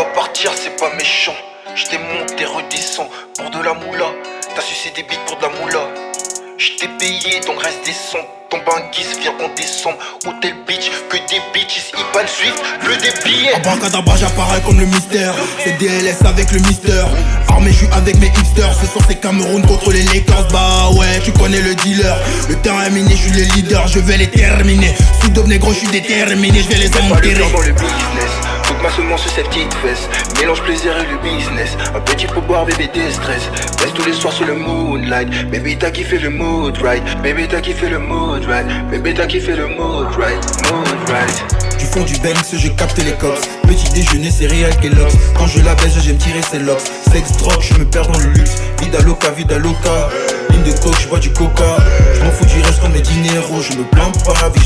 mentir, c'est pas méchant. J't'ai monté, redescends pour de la moula. T'as sucé des bites pour de la moula. J't'ai payé, donc reste décent. Ton banquise vient en décembre. Hôtel Beach, que des bitches. Iban Swift, bleu des billets. Abracadabra, j'apparais comme le mystère. C'est DLS avec le mister. Armé, je avec mes hipsters. Ce soir, c'est Cameroun contre les Lakers. Bah ouais, tu connais le dealer. Le terrain est miné, je suis le leader. Je vais les terminer. Sous négro, je suis déterminé. Je vais les enterrer. dans le business. Semence sur ses petites fesses. Mélange plaisir et le business. Un petit peu boire, bébé déstress. Baisse tous les soirs sur le moonlight. Baby, t'as kiffé le mood right. Baby, t'as kiffé le mood right. Baby, t'as kiffé le mood right. Mood right. Du fond du Benz, je capte les cops. Petit déjeuner, céréales Kellogg's. Quand je la baisse, j'aime tirer ses locks. Sex, drogue, je me perds dans le luxe. Vida loca, vida loca. Ligne de coke, je bois du coca. Je m'en fous du reste comme mes dineros. Je me plains pas, vie,